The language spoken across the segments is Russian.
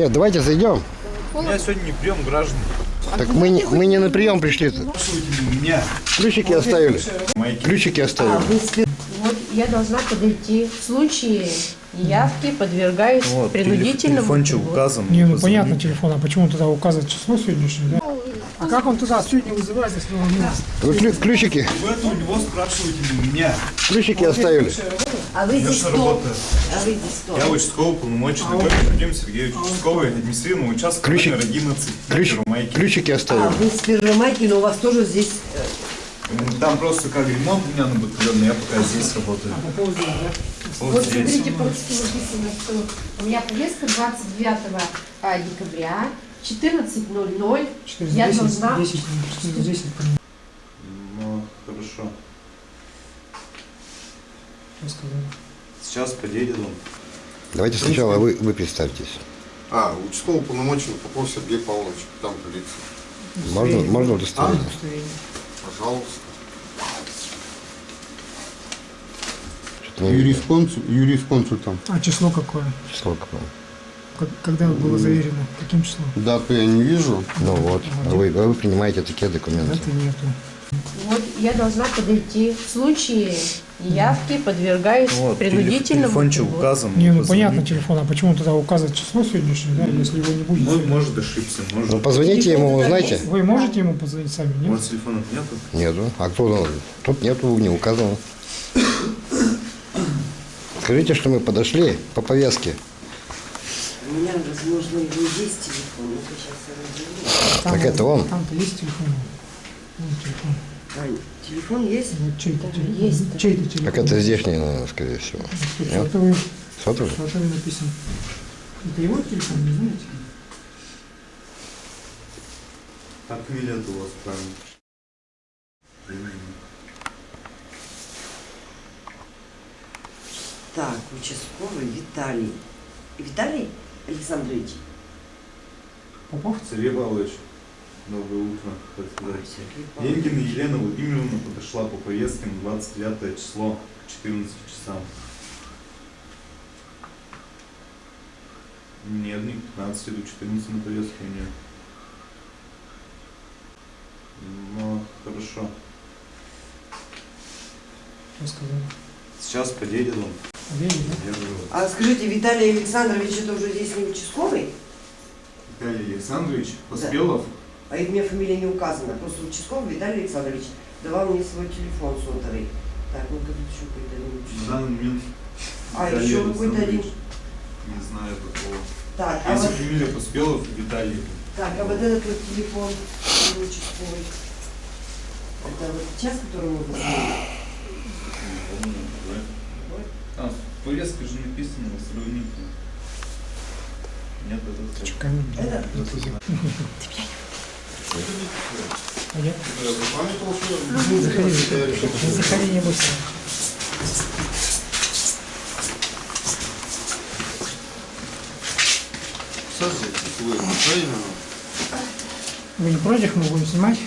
Нет, давайте зайдем. У меня сегодня не прием граждан. Так мы не, мы не на прием пришли. Меня. Ключики оставили. Ключики А оставили. вы спи- Вот я должна подойти. В случае явки подвергаюсь Вот, принудительному. телефончик указан. Не, ну понятно телефон, а почему туда указывать число сегодняшнее, да? А как он туда сегодня вызывает, если он? Вы клю- ключики, Вы это у него спрашиваете не у меня. ключики оставили. А вы здесь кто? А вы здесь кто? Я участковый полномоченный Гопин Вадим Сергеевич, участковый административного участка Ключик- номер 11, Ключ, Первомайки. ключики А оставили. вы с Первомайки, но у вас тоже здесь... э, Там просто как ремонт у меня на батальоне, я пока здесь работаю. По поводу, да? Вот Вот здесь. смотрите, просто написано, что у меня повестка 29 а, декабря, 14.00. Я 410, должна... 10, 410, Ну, хорошо. Сейчас подъедет он. Давайте сначала вы, вы представьтесь. А, участковый полномоченный Попов Сергей Павлович, там полиция. Можно, можно удостоверение? Удостоверение. Пожалуйста. Что-то не видно. Юрисконсуль, юрисконсуль там. А число какое? Число какое? Как- Когда было заверено? Каким числом? Дату я не вижу. Ну вот, а вы, а вы принимаете такие документы. Это нету. Вот я должна подойти. В случае явки подвергаюсь Вот, принудительному. телефончик переводу. указан. Не, ну Позвони. понятно телефон, а почему туда указывать число сегодняшнее, да, если его не будет? Ну, может ошибся, может. Ну позвоните ему, узнайте. Вы можете ему позвонить сами, У нет? вас телефона нету? Нету. А кто? Тут нету, не указано. Скажите, что мы подошли по повестке. У меня, возможно, его есть телефон. Ну-ка, сейчас я разберу. Там Так это он. Там-то есть телефон. Вон телефон. Ань, телефон есть? Вот чей-то Даже телефон. есть Чей-то телефон. Так это здешний, наверное, скорее всего. Сотовый, Сотовый? сотовый написан. Это его телефон, не знаете? А фамилия у вас правильно. Так, участковый Виталий. Виталий Александрович? Попов? Сергей Павлович, доброе утро. так сказать. Енкина Елена Владимировна подошла по повестке на 29 число к 14 часам. Нет, не к 15, иду 14 на повестке у нее. Ну, хорошо. Что сказали? Сейчас подъедет он. Да? А скажите, Виталий Александрович, это уже здесь не участковый? Виталий Александрович Поспелов. А и мне фамилия не указана. Просто участковый Виталий Александрович давал мне свой телефон сотовый. Так, ну-ка тут еще какой-то один На участковый. данный момент А, Виталий еще какой-то один. Не знаю такого. Так, а Если вот, фамилия Поспелов, Виталий. так, а вот этот вот телефон не участковый. Это вот час, который мы позвонили. А, в повестке же написано сравнительно. Нет, это все. Камень. Это? Понятно. Я запамятовал, что Заходи. Не заходи, не бойся. Правильно? Вы не против, мы будем снимать?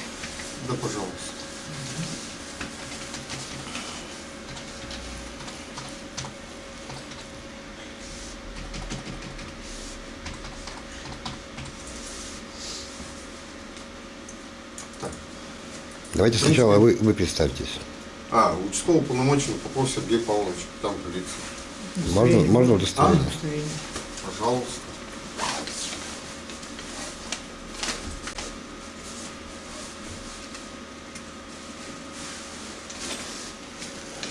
Да, пожалуйста. Давайте сначала вы, вы представьтесь. А, участковый полномоченный Попов Сергей Павлович, там полиция. Можно, можно А? удостоверение? Удостоверение. Пожалуйста.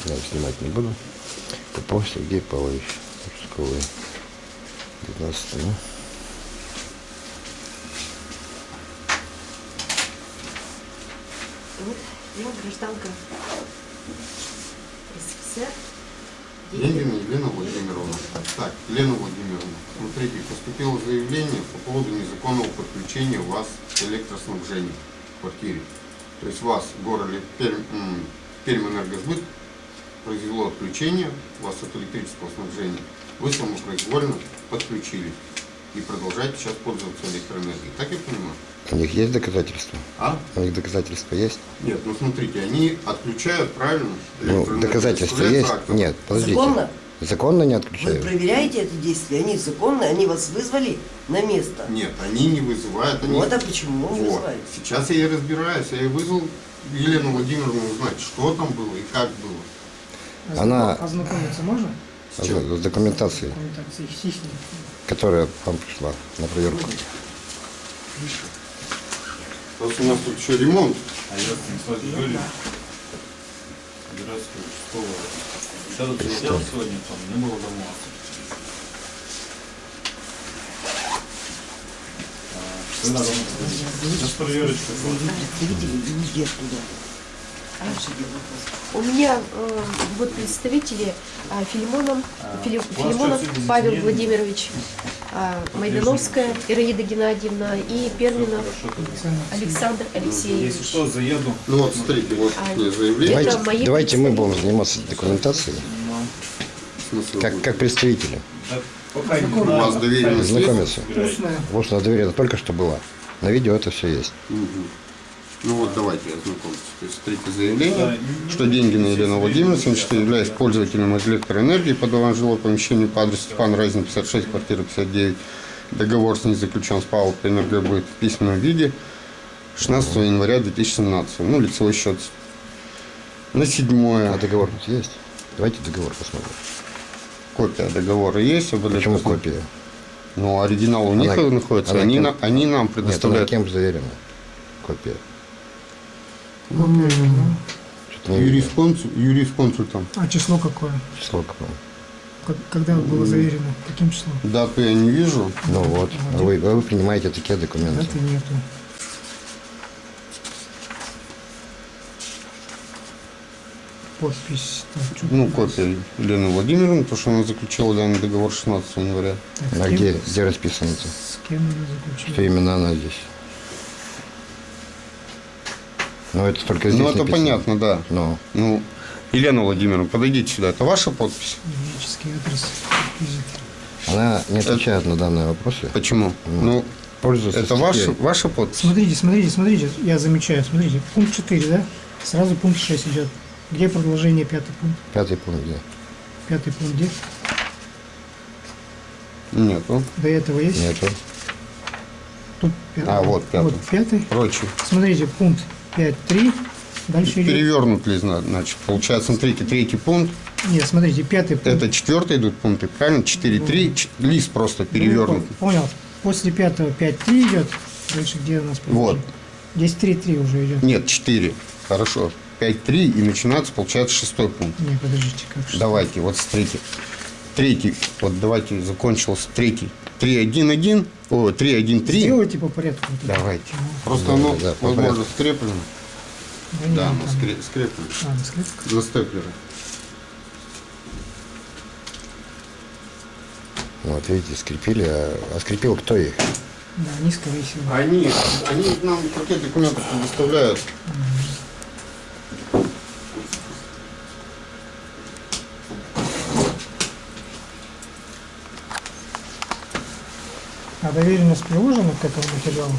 Я снимать не буду. Попов Сергей Павлович. Участковый. 19 ну. Вот, гражданка СССР. Енкина Елена Владимировна. Так, Елена Владимировна, смотрите, поступило заявление по поводу незаконного подключения вас к электроснабжению в квартире. То есть вас город Пермь, м, Пермэнергосбыт произвело отключение вас от электрического снабжения. Вы самопроизвольно подключились и продолжаете сейчас пользоваться электроэнергией. Так я понимаю? У них есть доказательства? А? У них доказательства есть? Нет, ну смотрите, они отключают, правильно? Ну, электроэнергию, доказательства есть? актом. Нет, подождите. Законно? Законно не Вы отключаю? проверяете это действие, они законные, они вас вызвали на место. Нет, они не вызывают. Они... Вот, а почему не Вот. вызывают? Сейчас я и разбираюсь. Я и вызвал Елену Владимировну узнать, что там было и как было. Она- Ознакомиться можно? С с документацией, которая вам пришла на проверку. Просто у нас тут еще ремонт. А я Юрьевич. Здравствуйте, участковый. Еще раз заезжал сегодня, там не было дома. Когда дома приходите? Сейчас проверочка была. Везде туда. У меня э, вот представители а, Филимонов, Фили- у вас Филимонов сегодня Павел? Владимирович, а, Майдановская Ираида Геннадьевна и Перминов. Александр Алексеевич. Если что, заеду. Ну вот, смотрите, вот А, мне заявление. Это Давайте, мои давайте мы будем заниматься документацией, как, как представители. Пока У вас доверенность? Знакомиться. Устная. Вот что доверие только что было. На видео это все есть. Ну вот давайте ознакомьтесь. То есть смотрите заявление, что деньги на Елену Владимировну, 74, являясь пользователем электроэнергии, подаван жилое помещение по адресу Степан Разин, 56, квартира 59. Договор с ней заключен с ПАО «Энерго» будет в письменном виде 16 января 2017. Ну, лицевой счет. На А седьмое. договор тут есть? Давайте договор посмотрим. Копия договора есть. об Почему электро- копия? Ну, оригинал у них Она- находится. она Они, кем- на- они нам Нет, она предоставляют. кем заверена? Копия. Копия, ну. Что-то не видно. Юрисконсуль, юрисконсультом. А число какое? Число какое? Как- Когда было заверено? Каким числом? Дату я не вижу. Ну вот, а вы, а вы принимаете такие документы. Даты нету. Подпись. Так, чё- Ну, копия Елены Владимировны, потому что она заключила данный договор 16 января. так, А где, где расписано это? С кем ее заключили? Что именно она здесь? Ну, это только здесь ну, это написано. понятно, да. Ну, Ну, Елена Владимировна, подойдите сюда. Это ваша подпись? Юридический адрес. она не отвечает на данные вопросы. Почему? Ну, Пользуется это ваша, ваша подпись? Смотрите, смотрите, смотрите, я замечаю, смотрите, пункт 4, да? Сразу пункт 6 идет. Где продолжение пятый пункт? Пятый пункт, где? Пятый пункт где? Нету. До этого есть? Нету. Тут пятый. А, вот пятый. Вот пятый. Прочее. Смотрите, пункт 5.3. Дальше идет. Перевернут ли, зна- значит, получается, смотрите, третий пункт, Нет, смотрите, пятый пункт. это четвертый идут пункты, правильно? 4-3, ч- лист просто перевернут. Ну, Понял. После пятого 5.3 идет. Дальше где у нас? Вот. Здесь 3.3 уже идет. Нет, 4. Хорошо. 5-3 и начинается, получается, шестой пункт. Не, подождите, как. Давайте, вот смотрите. Третий, вот давайте закончился третий. 3-1-1, о, 3-1-3. Сделайте по порядку. Давайте. Просто Да, оно, да, возможно, скреплено. Да, Да, мы скре- скреплено. А, на скрепках. На степлере. Вот видите, скрепили. А, а скрепил кто их? Да, они, скорее всего. Они, они нам пакет документов предоставляют. А доверенность приложена к этому материалу?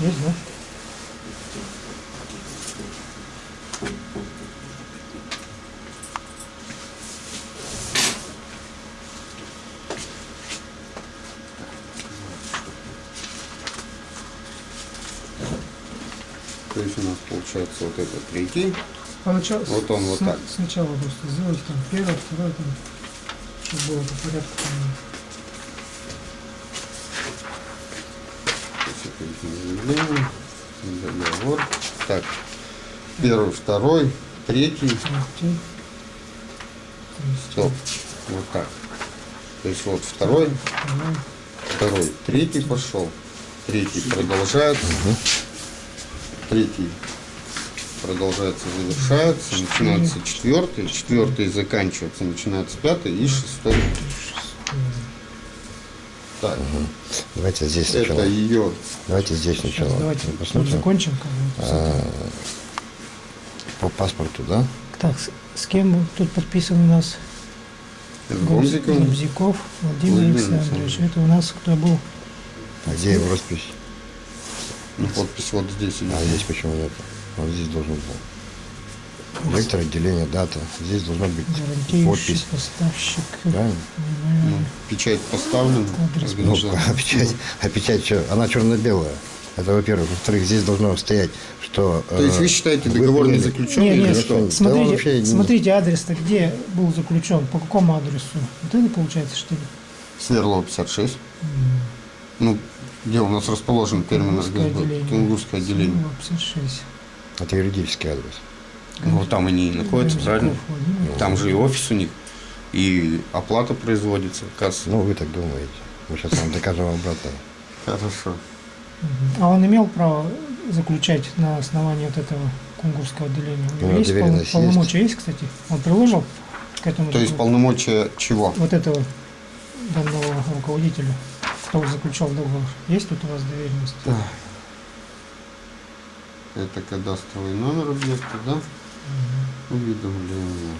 Есть, да? То есть у нас получается вот это третий. Поначалу, Вот он вот так. Сначала просто сделать там первое, второе, там, чтобы было по порядку. Там, То есть это их заявление, договор. Так, первый, второй, третий. Стоп. Вот так. То есть вот второй, второй, второй, третий пошел. Третий продолжается. Третий продолжается, завершается. Начинается четвертый. Четвертый заканчивается. Начинается пятый и шестой. Так, Давайте здесь сначала. это ее Давайте здесь сначала. Давайте посмотрим. закончим. Этим. По паспорту, да? Так, с, с кем тут подписан у нас? Гомзиком. Гомзиков Владимир Владимир Александрович. Это у нас кто был? А где его роспись? Ну, подпись вот здесь идет. А здесь почему нет? Вот здесь должен был. Вектор отделения, дата. Здесь должна быть подпись. поставщик. Правильно? Ну, печать поставлена. Адрес Ну, а печать, а печать что? Она черно-белая. Это во-первых. Во-вторых, здесь должно стоять, что... То есть э, вы считаете вы договор не заключен Нет, или нет, что? Да смотрите, не- смотрите адрес-то где был заключен, по какому адресу? Вот это получается, что ли? Сверлова 56. Ну, где у нас расположен термин Тунгусское отделение. Тунгусское отделение. Сверлова 56. Это юридический адрес. Ну, вот там они и находятся, правильно? Там же и офис у них, и оплата производится, касса. Ну, вы так думаете. Мы сейчас вам докажем обратно. Хорошо. А он имел право заключать на основании вот этого кунгурского отделения? У него Ну, есть пол- доверенность есть. полномочия есть, кстати? Он приложил к этому То есть полномочия чего? вот этого данного руководителя, кто заключал договор? Есть тут у вас доверенность? Это кадастровый номер объекта, да? Уведомление.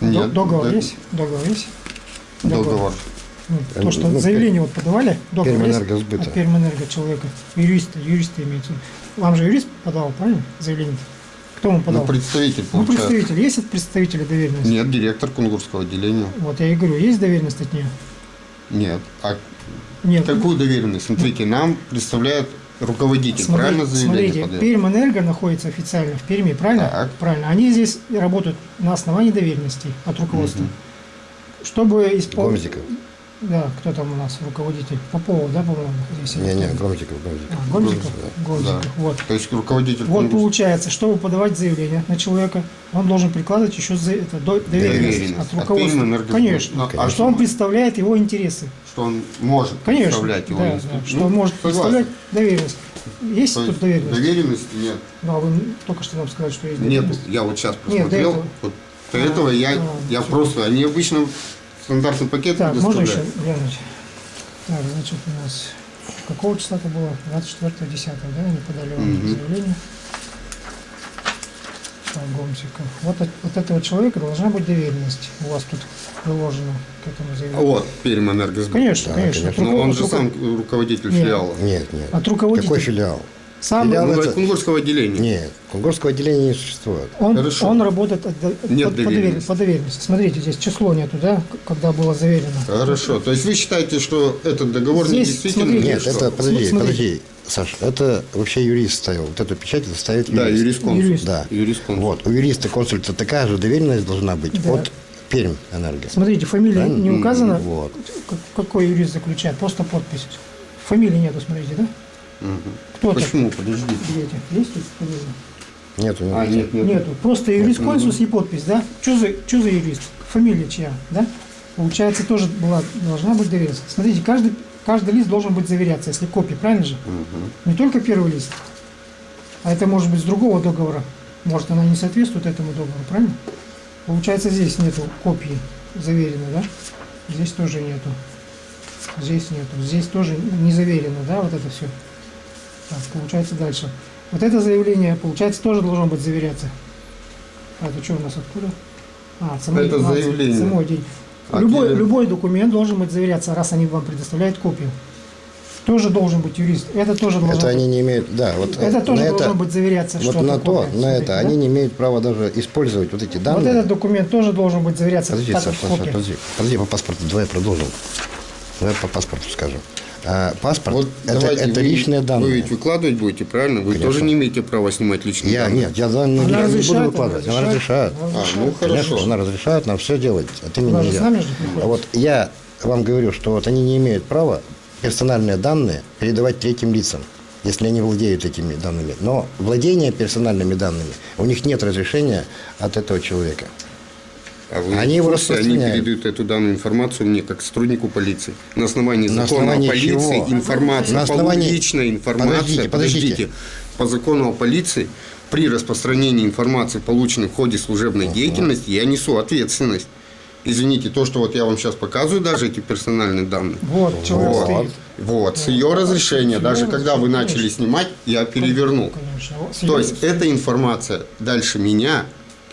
До- договор да- есть? Договор есть? Договор. Ну, Э, то, что ну, заявление вот подавали, договор есть? Пермэнергосбыта. От Пермэнерго человека, юриста, юриста имеется. в виду. Вам же юрист подал, правильно, заявление? Кто вам подал? Ну, представитель Ну, получается. представитель. Есть от представителя доверенность? Нет, директор Кунгурского отделения. Вот я и говорю, есть доверенность от нее? Нет. А Нет. какую доверенность? Смотрите, нам представляет руководитель, Смотри- правильно заявление Смотрите? Пермэнерго находится официально в Перми, правильно? Так. Правильно. Они здесь работают на основании доверенностей от руководства. Чтобы исполнить... Гомзиков. Да, кто там у нас руководитель? Попова, да, по-моему, здесь? Не-не, Громзиков, Громзиков. А, Гомзиков? Да. Гомзиков, вот. То есть руководитель Вот Кунгурского получается, чтобы подавать заявление на человека, он должен прикладывать еще за это, до- доверенность, Доверенность. от От руководства. Пермэнерго. Конечно. Ну, а что он представляет его интересы. что он может Конечно. представлять его да, институт. да, что Ну, он может согласен. представлять доверенность. Есть То тут доверенность? доверенности нет. Ну, а вы только что нам сказали, что есть Нет, доверенность. я вот сейчас Нет, до посмотрел. этого. вот до этого я, а, я просто, они обычно стандартный пакет Так, можно еще глянуть? Так, значит, у нас какого числа это было? 24 10 да, они подали вам Мгм. заявление. Так, Гомсиков. Вот, от- вот этого человека должна быть доверенность. У вас тут приложено к этому заявлению. Вот, Пермэнергосбыт. Конечно, Да, конечно. конечно. Но он руко- же сам руко- руководитель Нет. филиала. Нет, нет. От руководителя. Какой филиал? Сам Ну, это- Кунгурского отделения. Нет, Кунгурского отделения не существует. он, Хорошо. он работает от, Нет под- по, доверенности. по доверенности. Смотрите, здесь число нету, да, когда было заверено. Хорошо. То есть вы считаете, что этот договор не Здесь, действительный? смотрите, или Нет, что? это, подожди, Смотри. подожди, Саша, это вообще юрист ставил. Вот эту печать это ставит юрист. Да, юрисконсульт. Юрист. Да. Юрисконсульт. Вот, у юриста консульта такая же доверенность должна быть Да. от Пермь Энерго. Смотрите, фамилия Правильно? не указана. Вот. Как- Какой юрист заключает? Просто подпись. Фамилии нету, смотрите, да? Мгм. Кто? Почему? Подождите. Видите? Есть тут фамилия? Нет, у него А, нет, нет. Нету. Просто юрист консульс и подпись, да? Что за, чё за юрист? Фамилия чья, да? Получается, тоже была, должна быть доверенность. Смотрите, каждый, каждый лист должен быть заверяться, если копия, правильно же? Мгм. Не только первый лист, а это может быть с другого договора. Может, она не соответствует этому договору, правильно? Получается, здесь нету копии заверенной, да? Здесь тоже нету. Здесь нету. Здесь тоже не заверено, да, вот это все. Так, получается дальше. Вот это заявление, получается, тоже должно быть заверяться. А это что у нас откуда? А, самой- Это а, заявление. самой день. А Любой, любой документ должен быть заверяться, раз они вам предоставляют копию. Тоже должен быть юрист. Это тоже должно Это быть. они не имеют, да, вот Это тоже это, должно быть заверяться, вот что на это то, копия. на это да? они не имеют права даже использовать вот эти Вот данные. этот документ тоже должен быть заверяться Подожди, Саша, подожди, подожди по паспорту, давай продолжим. Давай по паспорту скажем. А, паспорт Вот это, это вы- личные Вы данные. ведь выкладывать будете, правильно? Вы Конечно. тоже не имеете права снимать личные Я данные. нет, я данные Она не, не буду выкладывать. она Она разрешает. разрешает. А, ну Конечно, хорошо. она разрешает нам все делать. От имени Она же я. с нами же приходит. А вот я вам говорю, что вот они не имеют права персональные данные передавать третьим лицам, если они владеют этими данными. Но владение персональными данными, у них нет разрешения от этого человека. А вы Они его курсе, они распространяют. передают эту данную информацию мне как сотруднику полиции. На основании На закона основании о полиции чего? информация, На основании- личная информация, Подождите, подождите. по закону о полиции при распространении информации, полученной в ходе служебной деятельности, я несу ответственность. Извините, то, что вот я вам сейчас показываю, даже эти персональные данные. Вот, человек Вот, стоит. вот, с ее разрешения, С даже когда вы начали снимать, я перевернул. Конечно. Вот То есть эта информация дальше меня,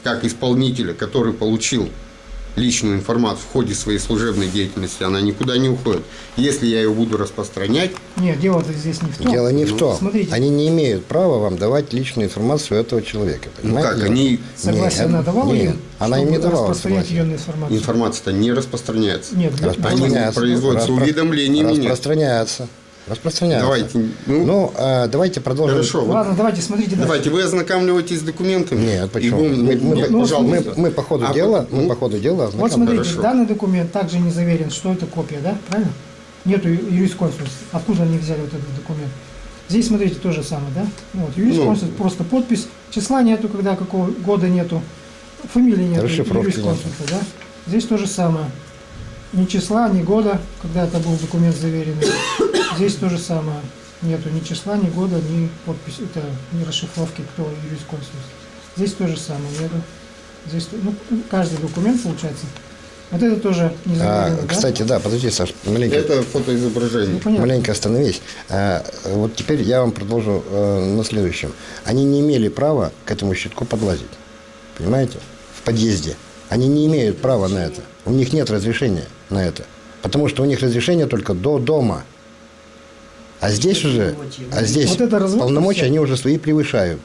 как исполнителя, который получил личную информацию в ходе своей служебной деятельности, она никуда не уходит. Если я ее буду распространять, Нет, дело-то здесь не в том. Дело не в том. смотрите. Они не имеют права вам давать личную информацию этого человека. ну понимаете? как, они Согласие Нет, она давала нет, им, она им не давала ее информацию? информация-то не распространяется. Нет, да- Они Распространяется. производятся Распро- уведомления мне. Распространяется. Распространяется. Давайте, ну, Ну, а, давайте продолжим. хорошо. вот Ладно, давайте, смотрите. дальше. Давайте, вы ознакомливаетесь с документами? Нет, И почему? вы- Мы, мы- нет, мы- пожалуйста. мы- мы по ходу А дела, вот, ну, мы по ходу дела Вот смотрите, хорошо. данный документ также не заверен, что это копия, да? Правильно? Нету ю- юрисконсульт. Откуда они взяли вот этот документ? Здесь, смотрите, то же самое, да? Вот, юрисконсульт, Ну. просто подпись. Числа нету, когда какого года нету. Фамилии нету, юрисконсульта, да? Здесь то же самое. Ни числа, ни года, когда это был документ заверенный. Здесь то же самое. Нету ни числа, ни года, ни подписи, это, ни расшифровки, кто юрисконсульт. Здесь то же самое нету. Здесь, ну, каждый документ получается. Вот это тоже не А, да? кстати, да, подожди, Саш, маленько, Это фотоизображение. Ну, понятно. маленько остановись. А, вот теперь я вам продолжу э, на следующем. Они не имели права к этому щитку подлазить. Понимаете? В подъезде. Они не имеют права на это. У них нет разрешения на это. Потому что у них разрешение только до дома. А здесь уже, а здесь Вот это полномочия они уже свои превышают.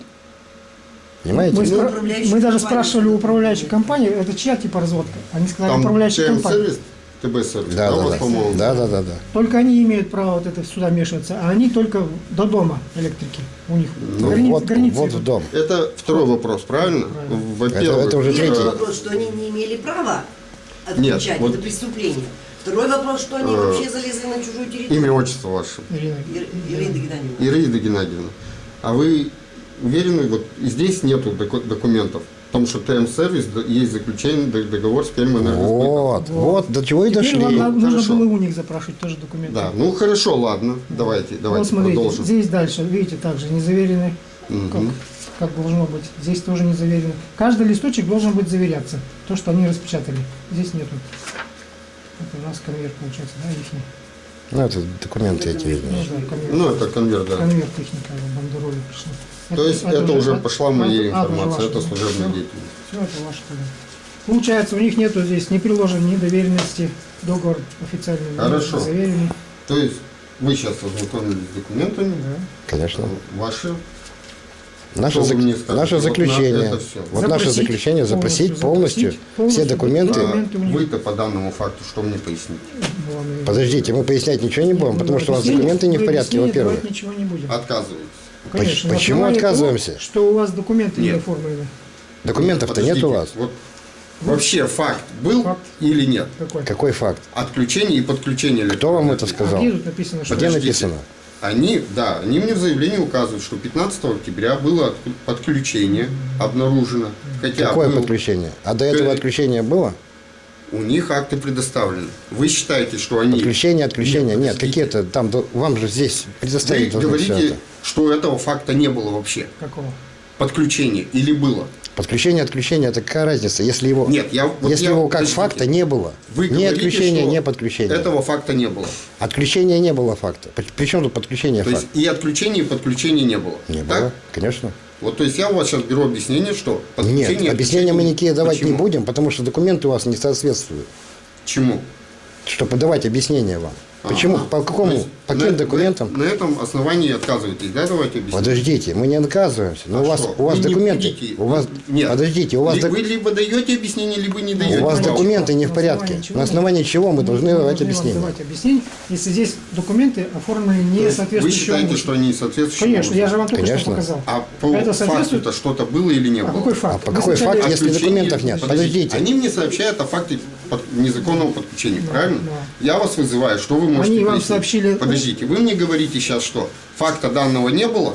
Понимаете? Мы, Ну, спра- мы даже спрашивали у управляющей компании, это чья типа разводка? Они сказали, Там управляющая компания. сервис, ТБ-сервис, Да, да, да. по-моему? Да, да, да, да. Только они имеют право вот это сюда вмешиваться, а они только до дома электрики. У них Ну, границ- вот, границы вот идут. в дом. Это второй вопрос, правильно? Правильно. Во-первых, Это- это уже Первый третий. вопрос, что они не имели права отключать, вот- это преступление. Второй вопрос, что они Э, вообще залезли на чужую территорию. имя, отчество ваше. Ирина. Ир- Ирина Геннадьевна. Ираида Геннадьевна, а вы уверены, вот здесь нету доку- документов, в том, что ТМ-сервис есть заключение, договор с Пермэнергосбытом? Вот, вот, до чего и Теперь дошли. вам нужно Хорошо. было у них запрашивать тоже документы. Да, ну хорошо, ладно, давайте, вот давайте смотрите, продолжим. здесь дальше, видите, также не заверены, как, Мгм. как должно быть. Здесь тоже не заверено. Каждый листочек должен быть заверяться. То, что они распечатали. Здесь нету. Это у нас конверт получается, да, ихний. Ну, это документы эти. Ну, да, конверт. Ну, это конверт, да. Конверт техника, бандероли пришли. То есть это, уже от- пошла моя от- информация, это служебная деятельность. Все, это ваше тогда. Получается, у них нету здесь ни приложен, ни доверенности, договор официальный, Хорошо. заверенный. То есть вы сейчас ознакомились с документами, Да. Конечно. ваши, Наше, зак- наше Вот на заключение, вот наше Запросить заключение запросить полностью, запросить полностью все документы. них. вы-то по данному факту что мне поясните? Подождите, мы пояснять ничего не будем, Ну, потому что у вас документы не в порядке, во-первых. давать ничего не будем. Отказываетесь. Конечно, почему отказываемся? того, что у вас документы не Нет. оформлены. Документов-то нет у вас. Вот вообще факт был Факт. или нет? Какой? Какой факт? Отключение и подключение Кто вам это сказал? А где тут написано, что Где написано? Они, да, они мне в заявлении указывают, что 15 октября было подключение обнаружено. Хотя Какое был- подключение? А до этого Э, отключения было? у них акты предоставлены. Вы считаете, что они... Подключение, отключение. Нет, Нет, какие-то там, вам же здесь Вы предоставить должны все говорите, это. что этого факта не было вообще. Какого? Подключение или было? Подключение, отключение, это какая разница? Если его, Нет, я... вот если я- его как подождите. факта не было, Вы ни говорите, отключения, ни подключения. Этого факта не было. Отключения не было факта. При- Причем тут подключение То есть факта? и отключения, и подключения не было. Не Так? было, конечно. Вот, то есть я у вас сейчас беру объяснение, что подключение... Нет, и объяснения мы никакие давать не Почему? будем, потому что документы у вас не соответствуют. Чему? Чтобы подавать объяснения вам. Почему? Ага. По какому? По на- каким документам? На, на этом основании отказываетесь, да? Давайте объясним. Подождите, мы не отказываемся. Но А у вас, у вас документы. У вас, Нет. подождите, у вас, Вы либо даете объяснение, либо не даете. у вас документы не в порядке. На основании чего мы должны Мы давать объяснение? давать объяснение, если здесь документы оформлены не есть Вы соответствующим считаете, что они соответствующим Конечно, я же вам только что показал. А по Это соответствует- факту-то что-то было или не А было? какой факт? А по какой факт, если документов нет? Подождите. Они мне сообщают о факте под- незаконного подключения, Да, правильно? да. Я вас вызываю, что вы можете Они вам сообщили- Подождите, вы мне говорите сейчас, что факта данного не было,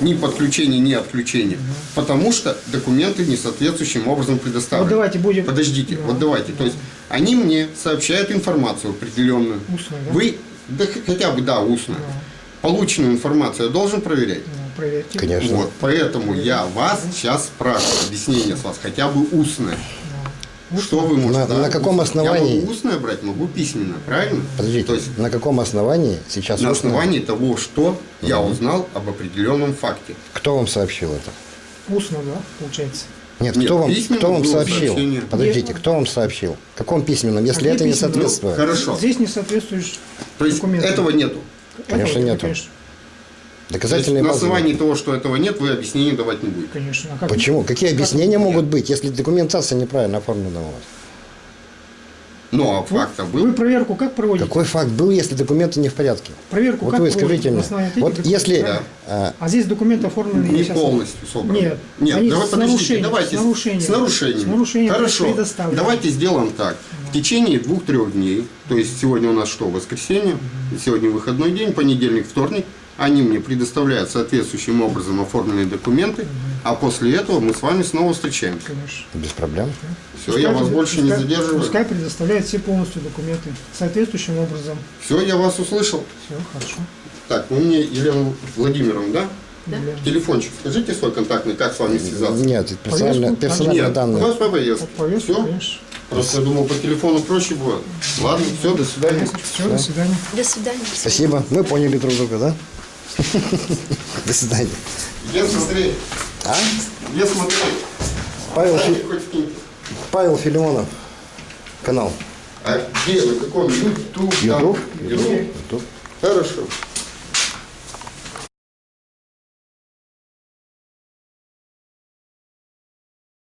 ни подключения, ни отключения, потому что документы не соответствующим образом предоставлены. Вот давайте будем- Подождите, Да. вот давайте. То есть они мне сообщают информацию определенную. Устную, да? Вы, да хотя бы, да, устно. Полученную информацию я должен проверять. Ну, проверьте. Конечно. Вот, поэтому я вас сейчас спрашиваю, объяснение с вас, хотя бы устное. Что вы можете? На- да, на каком устно. основании? Я могу устное брать, могу письменно, правильно? Подождите, То есть на каком основании сейчас на устно- основании того, что я узнал об определенном факте. Кто вам сообщил это? Устно, да, получается. Нет, Нет, кто вам, письменно кто вам сообщил? сообщение. Подождите, кто вам сообщил? В каком письменном, если Какие это не письменные? соответствует? Хорошо. Здесь не соответствуешь То есть документам. этого нету. Конечно, Этого нету. Конечно, То есть Доказательные на основании того, что этого нет, вы объяснений давать не будете. конечно. А как- Почему? Какие как- объяснения могут быть, если документация неправильно оформлена у вас? Ну, а факт Вы был. проверку как проводите? Какой факт был, если документы не в порядке? Проверку Вот как вы скажите мне. Вот если... правильно? а, А здесь документы оформлены Не полностью собраны. Нет, Нет, они давай с нарушением, давайте с нарушением. С нарушением. С нарушением Хорошо. Давайте сделаем так. В течение двух-трех дней, то есть сегодня у нас что, воскресенье, сегодня выходной день, понедельник, вторник, они мне предоставляют соответствующим образом оформленные документы, а после этого мы с вами снова встречаемся. Конечно. без проблем. Все, я вас Пускай- больше не пускай- задерживаю. Пускай предоставляет все полностью документы соответствующим образом. Все, я вас услышал. Все, хорошо. Так, вы мне, Елена Владимировна, да? Да. Телефончик, скажите свой контактный, как с вами связаться? Нет, персональные, персональные Нет, данные. у вас по повестке. По повестке, Все? конечно. Просто я думал, по телефону проще будет. Ладно, все, до свидания. Все, до свидания. До свидания. Спасибо. Мы поняли друг друга, да? До свидания. Где смотреть? А? Где смотреть? Павел, Фи-. Павел Филимонов. Канал. А где? На каком? Ютуб? Ютуб? Ютуб. Хорошо.